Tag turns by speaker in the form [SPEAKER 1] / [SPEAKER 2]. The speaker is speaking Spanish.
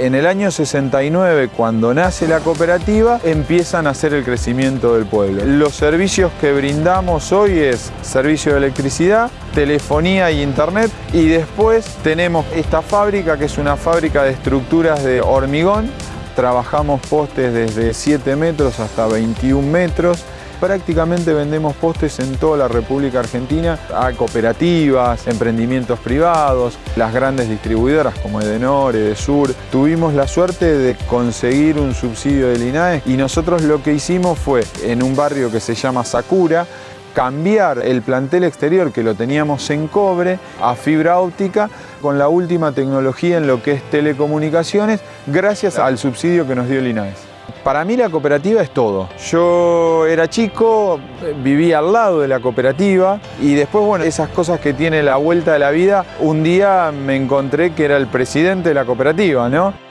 [SPEAKER 1] En el año 69, cuando nace la cooperativa, empiezan a hacer el crecimiento del pueblo. Los servicios que brindamos hoy es servicio de electricidad, telefonía y internet y después tenemos esta fábrica que es una fábrica de estructuras de hormigón. Trabajamos postes desde 7 metros hasta 21 metros prácticamente vendemos postes en toda la República Argentina a cooperativas, emprendimientos privados, las grandes distribuidoras como Edenor, Edesur. Tuvimos la suerte de conseguir un subsidio del INAE y nosotros lo que hicimos fue en un barrio que se llama Sakura, cambiar el plantel exterior que lo teníamos en cobre a fibra óptica con la última tecnología en lo que es telecomunicaciones gracias al subsidio que nos dio el INAES. Para mí la cooperativa es todo. Yo era chico, vivía al lado de la cooperativa y después, bueno, esas cosas que tiene la vuelta de la vida, un día me encontré que era el presidente de la cooperativa, ¿no?